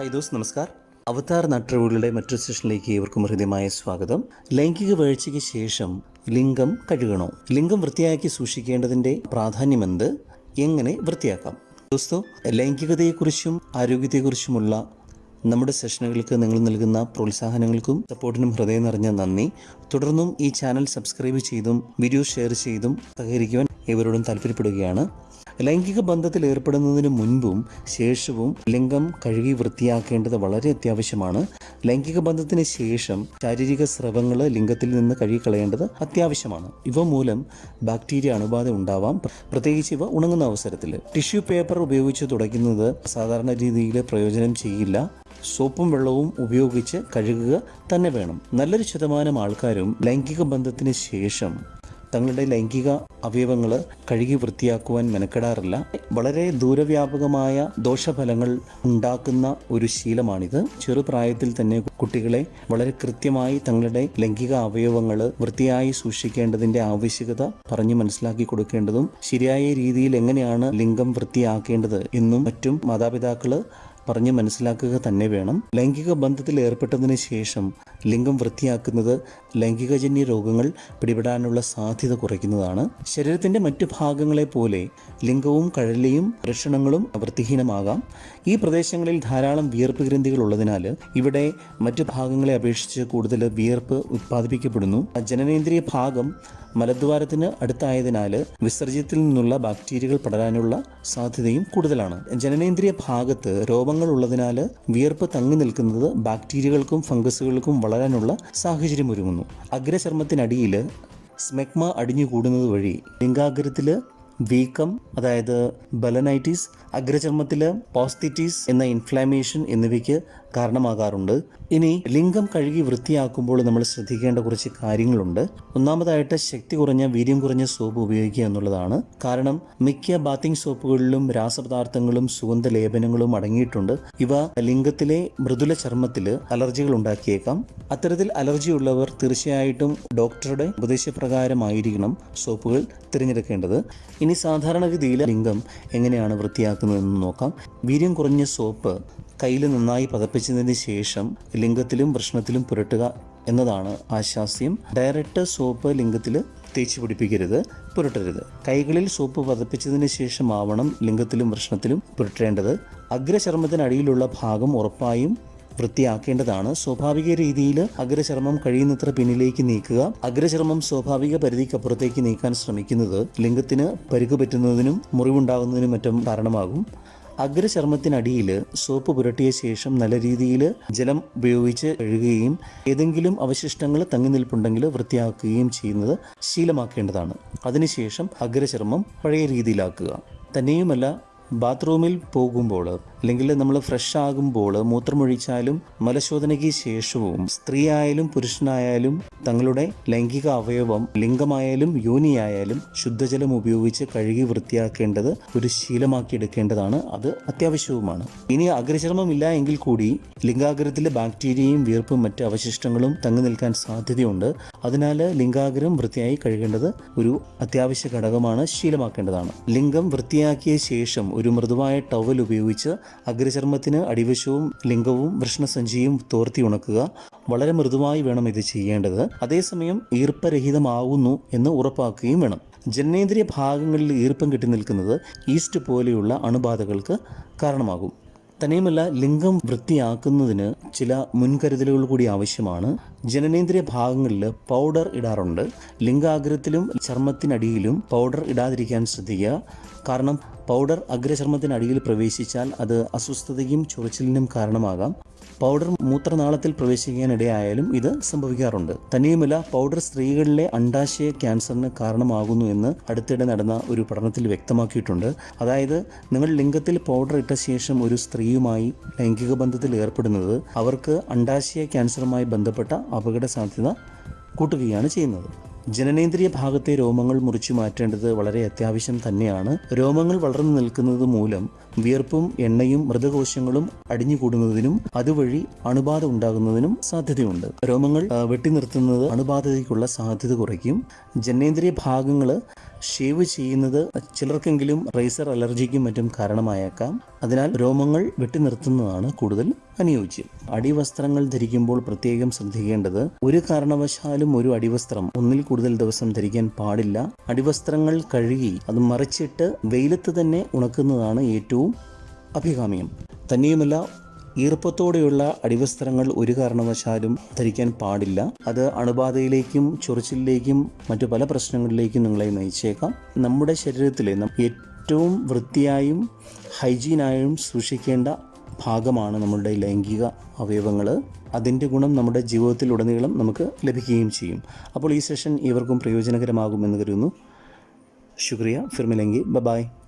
Hi those നമസ്കാർ. അവതാർ നട്ടറിവുകളുടെ മറ്റൊരു സെഷനിലേക്ക് ഏവർക്കും ഹൃദ്യമായ സ്വാഗതം. ലൈംഗിക വീഴ്ചയ്ക്ക് ശേഷം ലിംഗം കഴുകണോ? ലിംഗം വൃത്തിയാക്കി സൂക്ഷിക്കേണ്ടതിന്റെ പ്രാധാന്യമെന്ത്? എങ്ങനെ വൃത്തിയാക്കാം? ദോസ്തോ ലൈംഗികതയെക്കുറിച്ചും ആരോഗ്യത്തെക്കുറിച്ചുമുള്ള നമ്മുടെ സെഷനുകൾക്ക് നിങ്ങൾ നൽകുന്ന പ്രോത്സാഹനങ്ങൾക്കും സപ്പോർട്ടിനും ഹൃദയം നിറഞ്ഞ നന്ദി. തുടർന്നും ഈ ചാനൽ സബ്സ്ക്രൈബ് ചെയ്തും വീഡിയോ ഷെയർ ചെയ്തും സഹകരിക്കുവാൻ ഇവരോടും താല്പര്യപ്പെടുകയാണ്. ലൈംഗിക ബന്ധത്തിൽ ഏർപ്പെടുന്നതിന് മുൻപും ശേഷവും ലിംഗം കഴുകി വൃത്തിയാക്കേണ്ടത് വളരെ അത്യാവശ്യമാണ്. ലൈംഗിക ബന്ധത്തിന് ശേഷം ശാരീരിക സ്രവങ്ങൾ ലിംഗത്തിൽ നിന്ന് കഴുകിക്കളയേണ്ടത് അത്യാവശ്യമാണ്. ഇവ മൂലം ബാക്ടീരിയ അണുബാധ ഉണ്ടാവാം. പ്ര- പ്രത്യേകിച്ച് ഇവ ഉണങ്ങുന്ന അവസരത്തിൽ ടിഷ്യൂ പേപ്പർ ഉപയോഗിച്ച് തുടയ്ക്കുന്നത് സാധാരണ രീതിയിൽ പ്രയോജനം ചെയ്യില്ല. സോപ്പും വെള്ളവും ഉപയോഗിച്ച് കഴുകുക തന്നെ വേണം. നല്ലൊരു ശതമാനം ആൾക്കാരും ലൈംഗിക ബന്ധത്തിന് ശേഷം തങ്ങളുടെ ലൈംഗിക അവയവങ്ങൾ കഴുകി വൃത്തിയാക്കുവാൻ മെനക്കെടാറില്ല. വളരെ ദൂരവ്യാപകമായ ദോഷഫലങ്ങൾ ഉണ്ടാക്കുന്ന ഒരു ശീലമാണിത്. ചെറുപ്രായത്തിൽ തന്നെ കുട്ടികളെ വളരെ കൃത്യമായി തങ്ങളുടെ ലൈംഗിക അവയവങ്ങൾ വൃത്തിയായി സൂക്ഷിക്കേണ്ടതിന്റെ ആവശ്യകത പറഞ്ഞു മനസ്സിലാക്കി കൊടുക്കേണ്ടതും ശരിയായ രീതിയിൽ എങ്ങനെയാണ് ലിംഗം വൃത്തിയാക്കേണ്ടത് എന്നും മറ്റും മാതാപിതാക്കൾ പറഞ്ഞ് മനസ്സിലാക്കുക തന്നെ വേണം. ലൈംഗിക ബന്ധത്തിൽ ഏർപ്പെട്ടതിന് ശേഷം ലിംഗം വൃത്തിയാക്കുന്നത് ലൈംഗികജന്യ രോഗങ്ങൾ പിടിപെടാനുള്ള സാധ്യത കുറയ്ക്കുന്നതാണ്. ശരീരത്തിന്റെ മറ്റു ഭാഗങ്ങളെ പോലെ ലിംഗവും കഴലിയും വൃഷണങ്ങളും വൃത്തിഹീനമാകാം. ഈ പ്രദേശങ്ങളിൽ ധാരാളം വിയർപ്പ് ഗ്രന്ഥികൾ ഉള്ളതിനാൽ ഇവിടെ മറ്റു ഭാഗങ്ങളെ അപേക്ഷിച്ച് കൂടുതൽ വിയർപ്പ് ഉത്പാദിപ്പിക്കപ്പെടുന്നു. ജനനേന്ദ്രിയ ഭാഗം മലദ്വാരത്തിന് അടുത്തായതിനാൽ വിസർജ്യത്തിൽ നിന്നുള്ള ബാക്ടീരിയകൾ പടരാനുള്ള സാധ്യതയും കൂടുതലാണ്. ജനനേന്ദ്രിയ ഭാഗത്ത് രോഗങ്ങൾ ഉള്ളതിനാൽ വിയർപ്പ് തങ്ങി നിൽക്കുന്നത് ബാക്ടീരിയകൾക്കും ഫംഗസുകൾക്കും വളരാനുള്ള സാഹചര്യം ഒരുങ്ങുന്നു. അഗ്രചർമ്മത്തിനടിയിൽ സ്മെഗ്മ അടിഞ്ഞുകൂടുന്നത് വഴി ലിംഗാഗ്രത്തിൽ വീക്കം അതായത് ബലനൈറ്റിസ് അഗ്രചർമ്മത്തിൽ പോസ്തിറ്റീസ് എന്ന ഇൻഫ്ലാമേഷൻ എന്നിവയ്ക്ക് കാരണമാകാറുണ്ട്. ഇനി ലിംഗം കഴുകി വൃത്തിയാക്കുമ്പോൾ നമ്മൾ ശ്രദ്ധിക്കേണ്ട കുറച്ച് കാര്യങ്ങളുണ്ട്. ഒന്നാമതായിട്ട് ശക്തി കുറഞ്ഞ വീര്യം കുറഞ്ഞ സോപ്പ് ഉപയോഗിക്കുക എന്നുള്ളതാണ്. കാരണം മിക്ക ബാത്തിങ് സോപ്പുകളിലും രാസപദാർത്ഥങ്ങളും സുഗന്ധ ലേപനങ്ങളും അടങ്ങിയിട്ടുണ്ട്. ഇവ ലിംഗത്തിലെ മൃദുല ചർമ്മത്തിൽ അലർജികൾ ഉണ്ടാക്കിയേക്കാം. അത്തരത്തിൽ അലർജി ഉള്ളവർ തീർച്ചയായിട്ടും ഡോക്ടറുടെ ഉപദേശപ്രകാരമായിരിക്കണം സോപ്പുകൾ തിരഞ്ഞെടുക്കേണ്ടത്. ഇനി സാധാരണഗതിയിൽ ലിംഗം എങ്ങനെയാണ് വൃത്തിയാക്കുന്നതെന്ന് നോക്കാം. വീര്യം കുറഞ്ഞ സോപ്പ് കയ്യിൽ നന്നായി പതപ്പിച്ചതിന് ശേഷം ലിംഗത്തിലും വൃഷ്ണത്തിലും പുരട്ടുക എന്നതാണ് ആശാസ്യം ഡയറക്റ്റ് സോപ്പ് ലിംഗത്തിൽ തേച്ച് പിടിപ്പിക്കരുത് പുരട്ടരുത്. കൈകളിൽ സോപ്പ് പതപ്പിച്ചതിന് ശേഷമാവണം ലിംഗത്തിലും വൃഷ്ണത്തിലും പുരട്ടേണ്ടത്. അഗ്രചർമ്മത്തിനടിയിലുള്ള ഭാഗം ഉറപ്പായും വൃത്തിയാക്കേണ്ടതാണ്. സ്വാഭാവിക രീതിയിൽ അഗ്രചർമ്മം കഴിയുന്നത്ര പിന്നിലേക്ക് നീക്കുക. അഗ്രചർമ്മം സ്വാഭാവിക പരിധിക്കപ്പുറത്തേക്ക് നീക്കാൻ ശ്രമിക്കുന്നത് ലിംഗത്തിന് പരുക്ക് പറ്റുന്നതിനും മുറിവുണ്ടാകുന്നതിനും മറ്റും കാരണമാകും. അഗ്രചർമ്മത്തിനടിയിൽ സോപ്പ് പുരട്ടിയ ശേഷം നല്ല രീതിയിൽ ജലം ഉപയോഗിച്ച് കഴുകുകയും ഏതെങ്കിലും അവശിഷ്ടങ്ങൾ തങ്ങി നിൽപ്പുണ്ടെങ്കിൽ വൃത്തിയാക്കുകയും ചെയ്യുന്നത് ശീലമാക്കേണ്ടതാണ്. അതിനുശേഷം അഗ്രചർമ്മം പഴയ രീതിയിലാക്കുക. തന്നെയുമല്ല ബാത്റൂമിൽ പോകുമ്പോൾ അല്ലെങ്കിൽ നമ്മൾ ഫ്രഷ് ആകുമ്പോൾ മൂത്രമൊഴിച്ചാലും മലശോധനയ്ക്ക് ശേഷവും സ്ത്രീ ആയാലും പുരുഷനായാലും തങ്ങളുടെ ലൈംഗിക അവയവം ലിംഗമായാലും യോനിയായാലും ശുദ്ധജലം ഉപയോഗിച്ച് കഴുകി വൃത്തിയാക്കേണ്ടത് ഒരു ശീലമാക്കിയെടുക്കേണ്ടതാണ് അത് അത്യാവശ്യവുമാണ്. ഇനി അഗ്രചർമ്മം ഇല്ല എങ്കിൽ കൂടി ലിംഗാഗ്രത്തിലെ ബാക്ടീരിയയും വീർപ്പും മറ്റ് അവശിഷ്ടങ്ങളും തങ്ങി നിൽക്കാൻ സാധ്യതയുണ്ട്. അതിനാൽ ലിംഗാഗ്രം വൃത്തിയായി കഴുകേണ്ടത് ഒരു അത്യാവശ്യ ഘടകമാണ് ശീലമാക്കേണ്ടതാണ്. ലിംഗം വൃത്തിയാക്കിയ ശേഷം ഒരു മൃദുവായ ടവൽ ഉപയോഗിച്ച് അഗ്രചർമ്മത്തിന് അടിവശവും ലിംഗവും വൃഷ്ണസഞ്ചിയും തോർത്തി ഉണക്കുക. വളരെ മൃദുവായി വേണം ഇത് ചെയ്യേണ്ടത്. അതേസമയം ഈർപ്പരഹിതമാവുന്നു എന്ന് ഉറപ്പാക്കുകയും വേണം. ജനനേന്ദ്രിയ ഭാഗങ്ങളിൽ ഈർപ്പം കെട്ടി നിൽക്കുന്നത് ഈസ്റ്റ് പോലെയുള്ള അണുബാധകൾക്ക് കാരണമാകും. തന്നെയുമല്ല ലിംഗം വൃത്തിയാക്കുന്നതിന് ചില മുൻകരുതലുകൾ കൂടി ആവശ്യമാണ്. ജനനേന്ദ്രിയ ഭാഗങ്ങളിൽ പൗഡർ ഇടാറുണ്ട്. ലിംഗാഗ്രത്തിലും ചർമ്മത്തിനടിയിലും പൗഡർ ഇടാതിരിക്കാൻ ശ്രദ്ധിക്കുക. കാരണം പൗഡർ അഗ്രചർമ്മത്തിനടിയിൽ പ്രവേശിച്ചാൽ അത് അസ്വസ്ഥതയും ചൊറിച്ചിലിനും കാരണമാകാം. പൗഡർ മൂത്രനാളത്തിൽ പ്രവേശിക്കാനിടയായാലും ഇത് സംഭവിക്കാറുണ്ട്. തന്നെയുമല്ല പൗഡർ സ്ത്രീകളിലെ അണ്ടാശയ ക്യാൻസറിന് കാരണമാകുന്നു എന്ന് അടുത്തിടെ നടന്ന ഒരു പഠനത്തിൽ വ്യക്തമാക്കിയിട്ടുണ്ട്. അതായത് നിങ്ങൾ ലിംഗത്തിൽ പൗഡർ ഇട്ട ശേഷം ഒരു സ്ത്രീയുമായി ലൈംഗിക ബന്ധത്തിൽ ഏർപ്പെടുന്നത് അവർക്ക് അണ്ടാശയ ക്യാൻസറുമായി ബന്ധപ്പെട്ട അപകട സാധ്യത കൂട്ടുകയാണ് ചെയ്യുന്നത്. ജനനേന്ദ്രിയ ഭാഗത്തെ രോമങ്ങൾ മുറിച്ചു മാറ്റേണ്ടത് വളരെ അത്യാവശ്യം തന്നെയാണ്. രോമങ്ങൾ വളർന്നു നിൽക്കുന്നത് മൂലം വിയർപ്പും എണ്ണയും മൃതകോശങ്ങളും അടിഞ്ഞുകൂടുന്നതിനും അതുവഴി അണുബാധ ഉണ്ടാകുന്നതിനും സാധ്യതയുണ്ട്. രോമങ്ങൾ വെട്ടി നിർത്തുന്നത് അണുബാധയ്ക്കുള്ള സാധ്യത കുറയ്ക്കും. ജനനേന്ദ്രിയ ഭാഗങ്ങൾ ഷേവ് ചെയ്യുന്നത് ചിലർക്കെങ്കിലും റേസർ അലർജിക്കും മറ്റും കാരണമായേക്കാം. അതിനാൽ രോമങ്ങൾ വെട്ടി നിർത്തുന്നതാണ് കൂടുതൽ അനുയോജ്യം. അടിവസ്ത്രങ്ങൾ ധരിക്കുമ്പോൾ പ്രത്യേകം ശ്രദ്ധിക്കേണ്ടത് ഒരു കാരണവശാലും ഒരു അടിവസ്ത്രം ഒന്നിൽ കൂടുതൽ ദിവസം ധരിക്കാൻ പാടില്ല. അടിവസ്ത്രങ്ങൾ കഴുകി അത് മറിച്ചിട്ട് വെയിലത്ത് തന്നെ ഉണക്കുന്നതാണ് ഏറ്റവും അഭികാമ്യം. തന്നെയുമല്ല ഈർപ്പത്തോടെയുള്ള അടിവസ്ത്രങ്ങൾ ഒരു കാരണവശാലും ധരിക്കാൻ പാടില്ല. അത് അണുബാധയിലേക്കും ചൊറിച്ചിലേക്കും മറ്റു പല പ്രശ്നങ്ങളിലേക്കും നിങ്ങളെ നയിച്ചേക്കാം. നമ്മുടെ ശരീരത്തിലെ ഏറ്റവും വൃത്തിയായും ഹൈജീനായും സൂക്ഷിക്കേണ്ട ഭാഗമാണ് നമ്മളുടെ ലൈംഗിക അവയവങ്ങൾ. അതിന്റെ ഗുണം നമ്മുടെ ജീവിതത്തിലുടനീളം നമുക്ക് ലഭിക്കുകയും ചെയ്യും. അപ്പോൾ ഈ സെഷൻ ഇവർക്കും പ്രയോജനകരമാകുമെന്ന് കരുതുന്നു. ശുക്രിയ. ഫിർമിലെങ്കി. ബബായ്. ബായ്